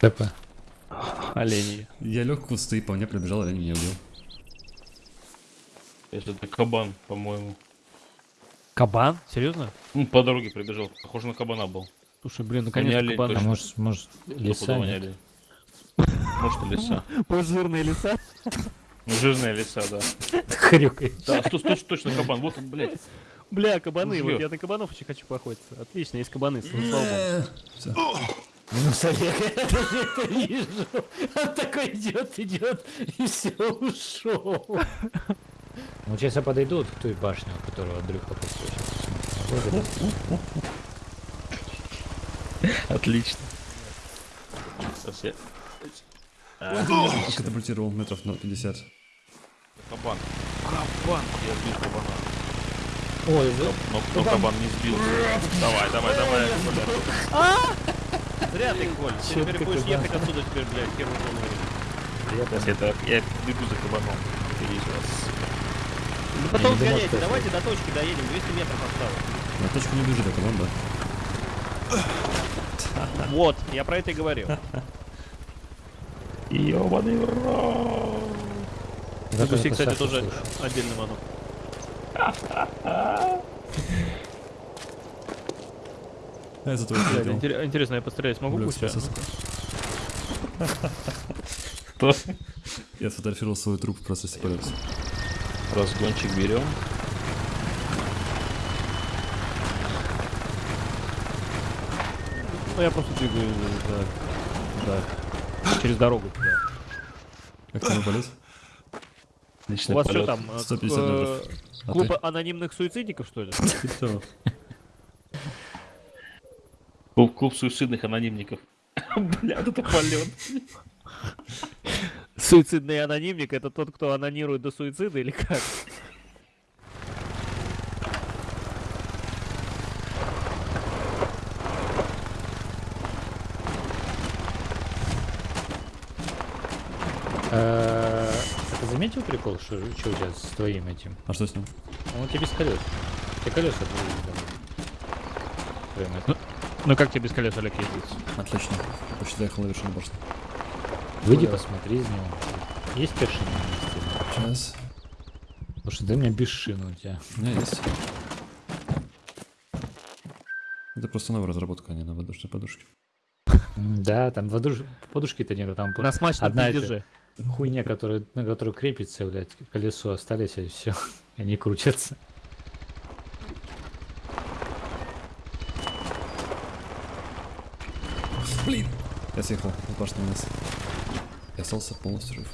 ТП. Олени. Я лег в кусты, по мне пробежал, олень меня убил. Это кабан, по-моему. Кабан? Серьезно? Ну, по дороге прибежал. Похоже на кабана был. Слушай, блин, не наконец-то олень, кабан. А может, может, олень. Может, и леса. Пожирные леса. Ну, жирные леса, да. Хрюкает. Да, точно кабан. Вот он, блядь. Бля, кабаны, вот я на кабанов очень хочу поохотиться. Отлично, есть кабаны, слава. Минус Олег, я даже это вижу. Он такой идет, идет, и все, ушел. Вот сейчас я подойду вот к той башне, у которого Андрюха подскочил. Отлично. Я... А, Катапультировал метров на 50. Кабан. Кабан. Я сбил кабана. Ой, вы- Но, но кабан не сбился. Давай, давай, давай. Зря ты, Коль. Ты теперь будешь кабан? ехать отсюда теперь, блядь, первую голову. Сейчас это я бегу за кабаном. Впереди вас. Ну потом сгоняйте, давайте до точки доедем, 200 метров осталось. На точку не бежит, а команда. Вот, я про это и говорил. Ёбаный рот. Я кстати, тоже отдельный манок. А я за твой Интересно, я пострелять смогу спасибо. Кто? Я сфотографировал свой труп в процессе полета. Разгончик берем. Ну я просто двигаюсь, да, да. Через дорогу туда. Как там полет? У Отличный вас что полет. там? э, 150 э, метров. А Клуб ты? анонимных суицидников, что ли? Клуб, клуб суицидных анонимников. Бля, это полет. Суицидный анонимник это тот, кто анонирует до суицида или как? Заметил прикол, что, что у тебя с твоим этим? А что с ним? Он у тебя без колес. У тебя колеса были, этим. Ну как тебе без колес, Олег, ездить? Отлично. Почти доехал на вершину башни. Выйди, Куда? посмотри из него. Есть першина на месте? Сейчас. Слушай, да у меня без шины у тебя. У меня есть. Это просто новая разработка, а не на воздушной подушке. Да, там подуш... подушки-то нету, там На смачном Одна пиздеже. Хуйня, которая, на которую крепится, блядь, колесо остались, и все. Они крутятся. Блин! Я съехал с башни вниз. Я остался полностью жив.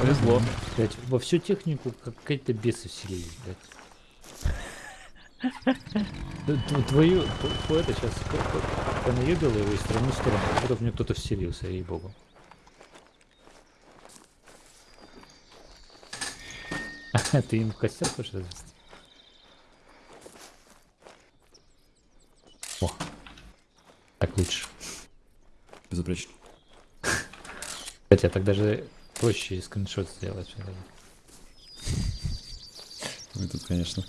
Повезло. Блядь, во всю технику как какие-то бесы вселились, блядь. Твою, это сейчас понаебил его из стороны в сторону, как будто в него кто-то вселился, ей-богу. Ты им в костер хочешь развести? О, так лучше. Безупречно. Хотя так даже проще скриншот сделать. ли. Ну тут, конечно.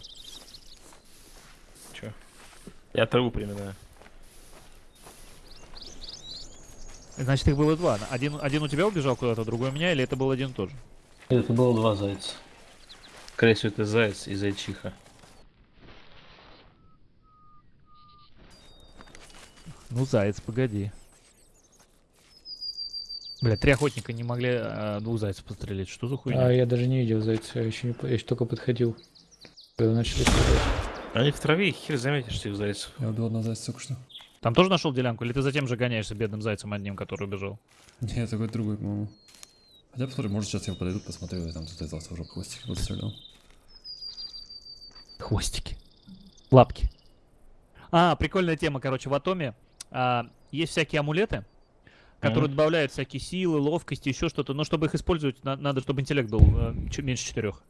Я траву приминаю. Значит, их было два. Один, один у тебя убежал куда-то, другой у меня, или это был один тоже? Это было два зайца. Скорее всего, это заяц и зайчиха. Ну, заяц, погоди. Бля, три охотника не могли а, двух зайцев пострелять. Что за хуйня? А я даже не видел зайца, я еще, не, я еще только подходил. Когда начали стрелять. Они в траве, хер заметишь этих зайцев. Я убил одного зайца только что. Там тоже нашел делянку, или ты затем же гоняешься бедным зайцем одним, который убежал? Нет, такой другой, по-моему. Хотя посмотрим, может сейчас я подойду, посмотрю, и там кто-то из вас уже хвостик выстрелял. Хвостики. Лапки. А, прикольная тема, короче, в Атоме а, есть всякие амулеты, которые Мгм. добавляют всякие силы, ловкости, еще что-то, но чтобы их использовать, на- надо, чтобы интеллект был э, меньше четырех.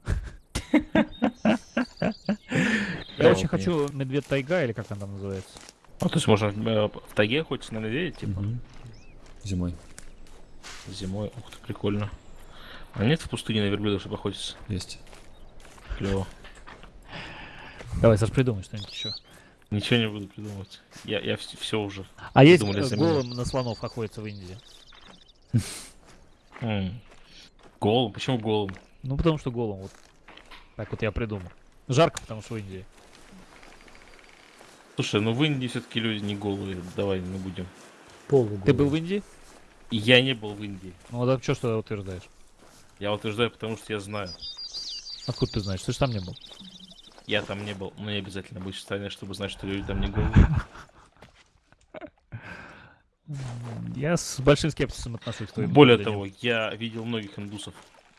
Я очень хочу медведь тайга, или как он там называется. Ну, то есть можно э, в тайге охотиться на медведя, типа. Зимой. зимой. Ух ты, прикольно. А нет в пустыне на верблюдах, чтобы охотиться? Есть. Клево. Давай, Саш, придумай что-нибудь еще. Ничего не буду придумывать. Я, я все уже. А есть э, голым на слонов охотятся в Индии? Голым? Почему голым? Ну, потому что голым, вот. Так вот я придумал. Жарко, потому что в Индии. Слушай, ну в Индии все-таки люди не голые. Давай не будем. Полуголый. Ты был в Индии? Я не был в Индии. Ну, а что, что ты утверждаешь? Я утверждаю, потому что я знаю. Откуда ты знаешь? Ты же там не был. Я там не был, но не обязательно быть в стране, чтобы знать, что люди там не голые. Я с большим скепсисом отношусь к твоим Более того, я видел многих индусов.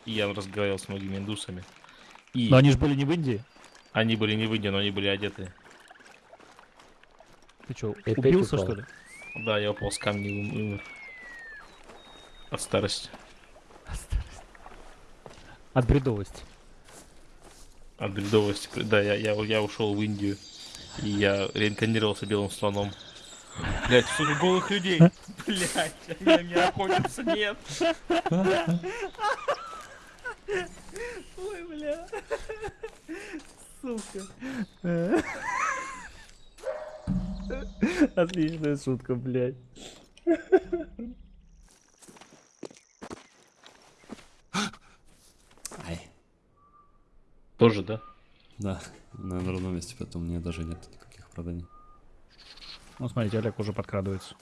И я разговаривал с многими индусами. И Но они же были не в Индии. они были не в Индии, но они были одеты. Ты что, убился, упал. что ли? Да, я упал с камня и ум- умер. От старости. От бредовости. От бредовости. Да, я, я, я ушел в Индию. И я реинкарнировался белым слоном. Блять, сука, голых людей. Блять, они на меня охотятся, нет. Ой, бля. Сука. Отличная шутка, блядь. Ай. Тоже, да? Да, на, ровном месте, поэтому у меня даже нет никаких оправданий. Ну, смотрите, Олег уже подкрадывается.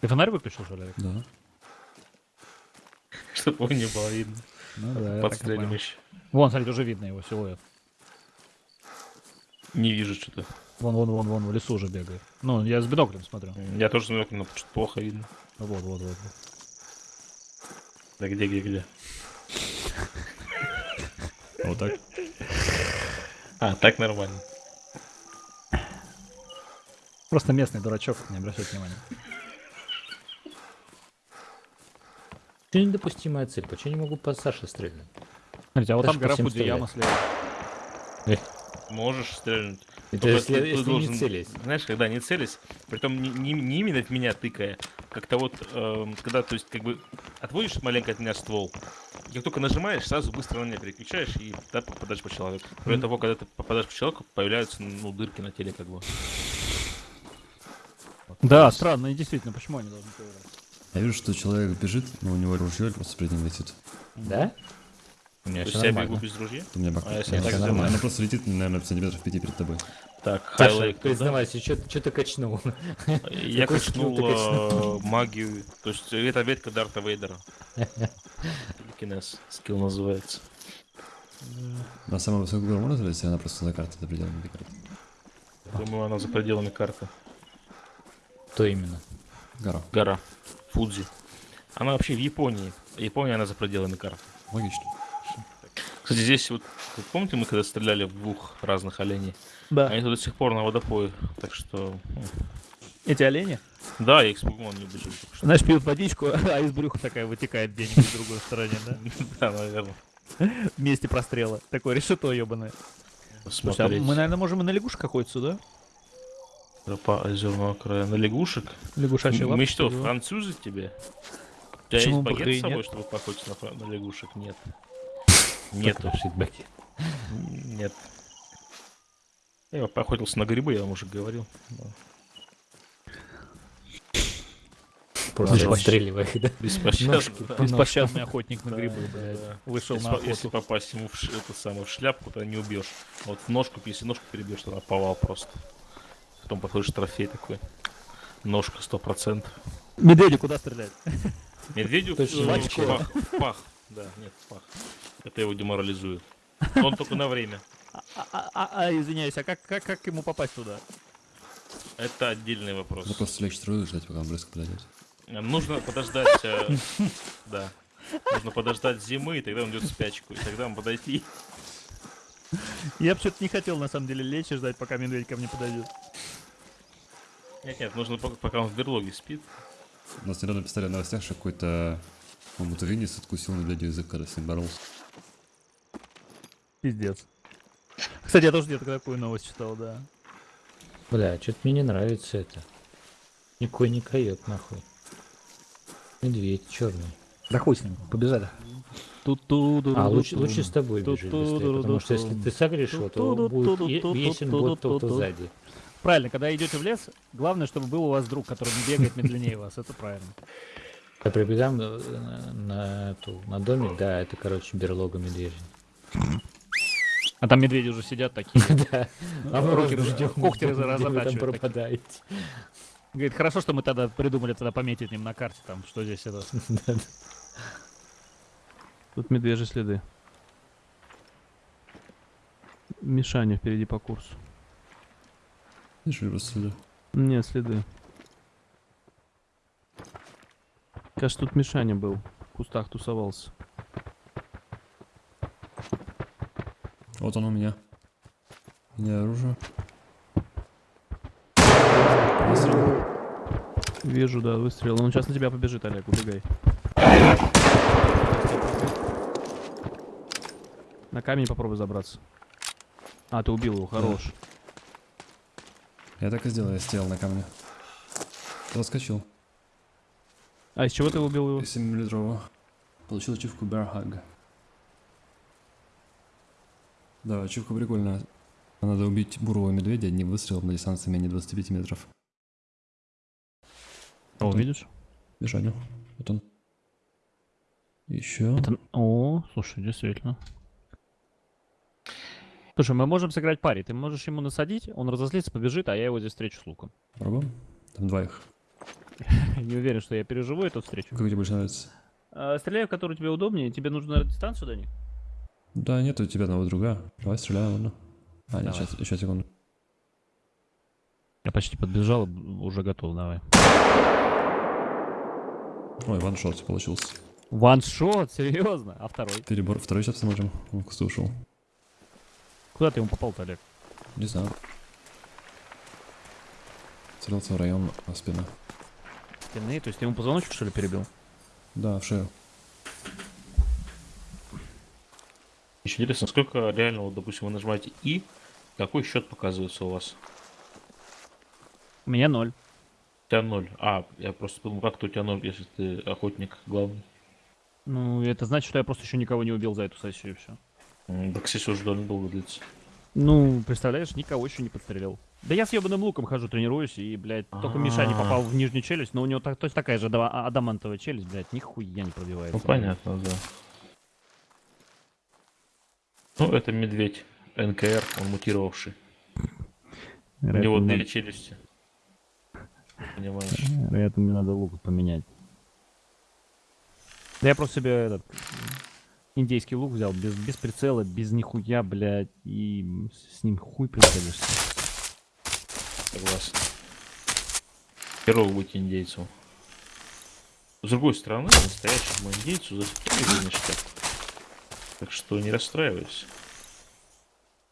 Ты фонарь выключил, что ли, Олег? Да. Чтобы его не было видно. Ну да, Подстрелим еще. Вон, смотрите, уже видно его силуэт. Не вижу что-то. Вон, вон, вон, вон, в лесу уже бегает. Ну, я с биноклем смотрю. Я тоже смотрю, но что-то плохо видно. Вот, вот, вот. вот. Да где, где, где? Вот так? А, так нормально. Просто местный дурачок, не обращайте внимания. Что недопустимая цель? Почему не могу по Саше стрелять? Смотрите, а вот Это там гора Фудзияма слева. Можешь стрельнуть. Это Только если, ты- если должен- не целись. Знаешь, когда не целись, притом не, не- не именно в меня тыкая, как-то вот, эм, когда, то есть, как бы, отводишь маленько от меня ствол, и как только нажимаешь, сразу быстро на меня переключаешь и да, попадаешь по человеку. Кроме того, когда ты попадаешь по человеку, появляются, ну, дырки на теле, как бы. Да, странно, и действительно, почему они должны появляться? Я вижу, что человек бежит, но у него ружье просто перед ним летит. Да? У меня То я бегу без ружья? У меня бак. А если Да, так нормально. Оно просто летит, наверное, сантиметров пяти перед тобой. Так, туда. признавайся, что ты качнул? Я Какой качнул э, магию, то есть это ветка Дарта Вейдера. Телекинез, скилл называется. На самую высокую гору можно залезть, она просто за картой, за пределами карты? Думаю, она за пределами карты. То именно. Гора. Гора. Фудзи. Она вообще в Японии. Япония, она за пределами карты. Логично. Кстати, здесь вот, помните, мы когда стреляли в двух разных оленей? Да. Они тут до сих пор на водопое. Так что, ну, Эти олени, да, я их спугнул, только что. знаешь, пьют водичку, а из брюха такая вытекает где-нибудь в другой стороне, да? Да, наверное. В месте прострела. Такое решето ебаное. Слушай, а мы, наверное, можем и на лягушек охотиться, да? Тропа озерного края. На лягушек? Лягушачьи Мы лапки, что, французы тебе? У тебя есть и с собой, чтобы поохотиться на, на лягушек? Нет. Нет, Нету. фидбэки. Нет. Я поохотился на грибы, я вам уже говорил. Просто их, да? Беспощадный охотник на грибы. Вышел Если, на по- если охоту. попасть ему в, в шляпку, то не убьешь. Вот в ножку, если ножку перебьешь, то повал просто. Потом подходишь трофей такой. Ножка сто процентов. Медведю куда стрелять? Медведю в пах. Да, нет, в пах. Это его деморализует. Он только на время. А, а- а- а, извиняюсь, а как, как, как ему попасть туда? Это отдельный вопрос. Ну просто лечь строю и ждать, пока он близко подойдет. Нужно подождать, э, да. Нужно подождать зимы, и тогда он идет в спячку. И тогда он подойти. Я бы что-то не хотел, на самом деле, лечь и ждать, пока медведь ко мне подойдет. Нет, нет, нужно пок- пока он в берлоге спит. У нас недавно писали в новостях, что какой-то, по-моему, тувинец откусил медведю язык, когда с ним боролся. Пиздец. Кстати, я тоже где-то такую новость читал, да. Бля, что-то мне не нравится это. Никой не койот, нахуй. Медведь черный. Да хуй с ним, побежали. А, лучше, лучше с тобой бежит быстрее, потому что если ты согрешь его, то будет, е- весен будет тот, кто сзади. Правильно, когда идете в лес, главное, чтобы был у вас друг, который не бегает медленнее вас. Это правильно. Я прибегаем на, на- на эту, на домик, да, это, короче, берлога медвежья. А там медведи уже сидят такие. Да. А мы руки ждем, когти вы такие. пропадаете. Говорит, хорошо, что мы тогда придумали тогда пометить им на карте, там, что здесь это. Тут медвежьи следы. Мишаня впереди по курсу. Видишь, ли просто сюда? Нет, следы. Кажется, тут Мишаня был. В кустах тусовался. Вот он у меня. У меня оружие. Выстрел. Вижу, да, выстрел. Он сейчас на тебя побежит, Олег, убегай. На камень попробуй забраться. А, ты убил его, хорош. Я так и сделал, я стоял на камне. Заскочил. А из чего ты убил его? 7 миллилитрового. Получил ачивку Bear Hug. Да, ачивка прикольная. Надо убить бурого медведя одним выстрелом на дистанции менее 25 метров. О, видишь? Бежаню. Вот он. Еще. Это- О, слушай, действительно. Слушай, мы можем сыграть пари. Ты можешь ему насадить, он разозлится, побежит, а я его здесь встречу с луком. Пробуем? Там два их. Не уверен, что я переживу эту встречу. Как тебе больше нравится? А, стреляй, в которую тебе удобнее. Тебе нужно дистанцию до них? Да, нет у тебя одного друга. Давай стреляем, ладно? А, нет, сейчас, еще секунду. Я почти подбежал, уже готов, давай. Ой, ваншот получился. Ваншот, серьезно? А второй? Перебор. Второй сейчас посмотрим. Он в кусту ушел. Куда ты ему попал-то, Олег? Не знаю. Целился в район а, спины. Спины? То есть ты ему позвоночник, что ли, перебил? Да, в шею. Еще интересно, сколько реально, вот, допустим, вы нажимаете И, какой счет показывается у вас? У меня ноль. У тебя ноль. А, я просто подумал, как-то у тебя ноль, если ты охотник главный. Ну, это значит, что я просто еще никого не убил за эту сессию и все. Так сессия уже довольно долго длится. Ну, представляешь, никого еще не подстрелил. Да я с ебаным луком хожу, тренируюсь, и, блядь, только Миша не А. попал в нижнюю челюсть, но у него так, то есть такая же адама- адамантовая челюсть, блядь, нихуя не пробивается. Ну, понятно, да. Ну, это медведь. НКР, он мутировавший. У Вероятно, него мне две челюсти. Понимаешь? надо- Вероятно, мне надо лук поменять. Да я просто себе этот индейский лук взял, без, без прицела, без нихуя, блядь, и с ним хуй прицелишься. Согласен. Херово быть индейцем. С другой стороны, настоящему индейцу за все ништяк. Так что не расстраивайся.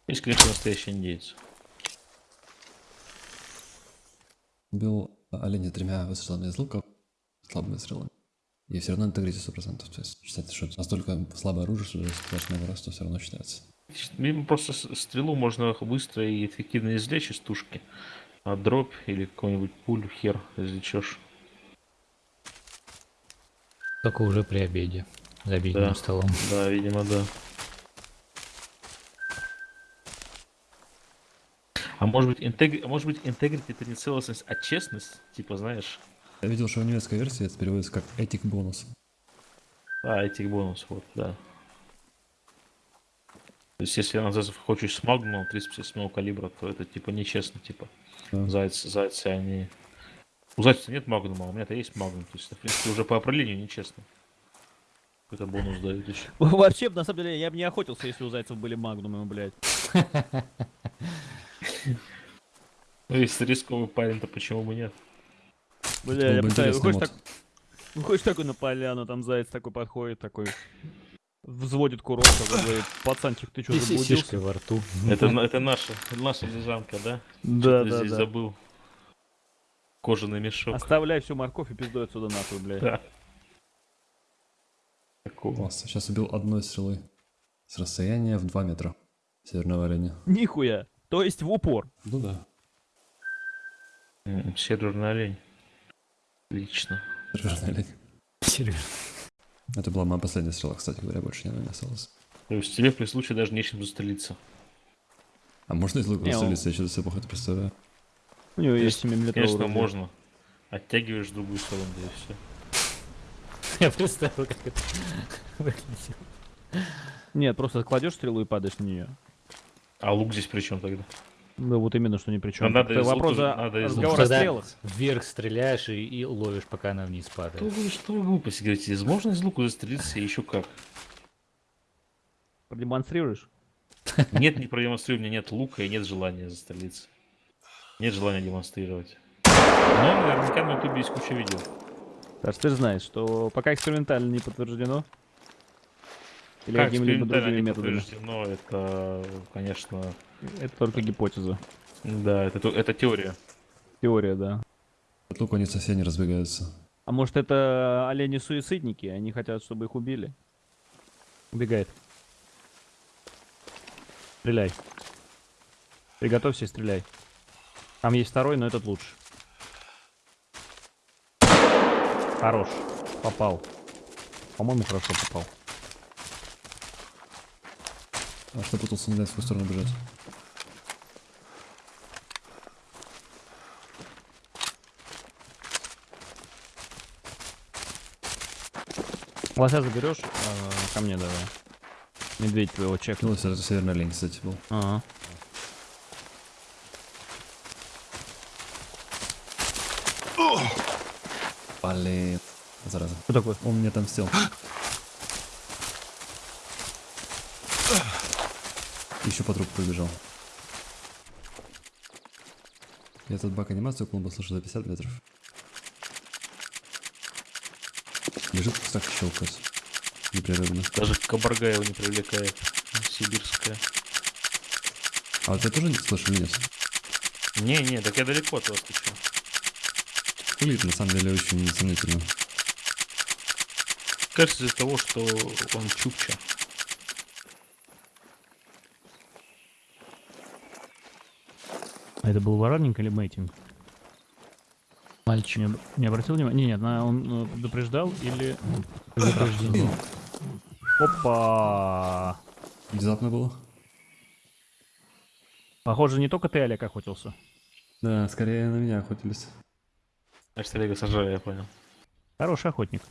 Есть, конечно, настоящий индейец. Убил оленя тремя выстрелами из лука, слабыми выстрелами. И все равно интегрите 100%. То есть считается, что настолько слабое оружие, что ты много раз, то все равно считается. Мимо просто стрелу можно быстро и эффективно извлечь из тушки. А дробь или какой-нибудь пулю хер извлечешь. Только уже при обеде. За обеденным Да. столом. Да, видимо, да. А может быть, интегри... а может быть, интегрити это не целостность, а честность? Типа, знаешь, Я видел, что в немецкой версии это переводится как этик бонус. а, этих бонус, вот, да. То есть, если назад хочешь с магнумом 357 калибра, то это типа нечестно, типа. Да. Зайцы, зайцы, они... У зайца нет магнума, а у меня-то есть магнум. То есть, это, в принципе, уже по определению нечестно. Какой-то бонус дают еще. Вообще, на самом деле, я бы не охотился, если у зайцев были магнумы, блядь. Ну, если рисковый парень, то почему бы нет? Бля, я интересный выходишь, мод. так, выходишь такой на поляну, там заяц такой подходит, такой взводит курок, такой говорит, пацанчик, ты что, заблудился? во рту. Это, это наша, наша лежанка, да? Да, да, здесь да. забыл. Кожаный мешок. Оставляй всю морковь и пиздуй отсюда нахуй, блядь. Да. Такого. Класс. Сейчас убил одной стрелой. С расстояния в 2 метра. Северного оленя. Нихуя. То есть в упор. Ну да. Северный олень. Отлично. Северный олень. Серьезно. Это была моя последняя стрела, кстати говоря, больше не осталось. То есть тебе при случае даже нечем застрелиться. А можно из лука Не, выстрелиться? Я что-то себе плохо это представляю. У него есть Конечно, 7 Конечно, можно. Оттягиваешь другую сторону, да и все. Я представил, как это выглядит. Нет, просто кладешь стрелу и падаешь на нее. А лук здесь при чем тогда? Да вот именно, что ни при чем. Ну, надо из вопрос лука- за надо из разговор о стрелах. вверх стреляешь и, и ловишь, пока она вниз Что падает. вы, что вы глупости говорите? Можно из лука застрелиться и еще как? Продемонстрируешь? Нет, не продемонстрирую, у меня нет лука и нет желания застрелиться. Нет желания демонстрировать. Но наверняка на ютубе есть куча видео. Саш, ты же знаешь, что пока экспериментально не подтверждено. Или как какими-либо другими не методами. подтверждено, это, конечно, Это только гипотеза. да, это, то- это теория. Теория, да. Лука они совсем не разбегаются. А может это олени-суицидники? Они хотят, чтобы их убили? Убегает. Стреляй. Приготовься и стреляй. Там есть второй, но этот лучше. Хорош. Попал. По-моему, хорошо попал. А что пытался не дать в свою сторону бежать? Лося заберешь? А, ко мне давай. Медведь твоего чека. Ну, это северный олень, кстати, был. Ага. Блин. Зараза. Что такое? Он мне отомстил. Еще по трупу пробежал. Я этот бак анимацию клуба слышу за 50 метров. Лежит и щелкает. Непрерывно. Даже кабарга его не привлекает. Сибирская. А вот я тоже не слышу нет? Не-не, так я далеко от вас ты Выглядит на самом деле очень сомнительно. Кажется из-за того, что он чукча. А это был воротник или мейтинг? Мальчик. Не, не обратил внимания? Не, нет, на- он э, предупреждал или... Предупреждение. Опа! Внезапно было? Похоже, не только ты, Олег, охотился. Да, скорее на меня охотились. Значит, Олега сажаю, я понял. Хороший охотник.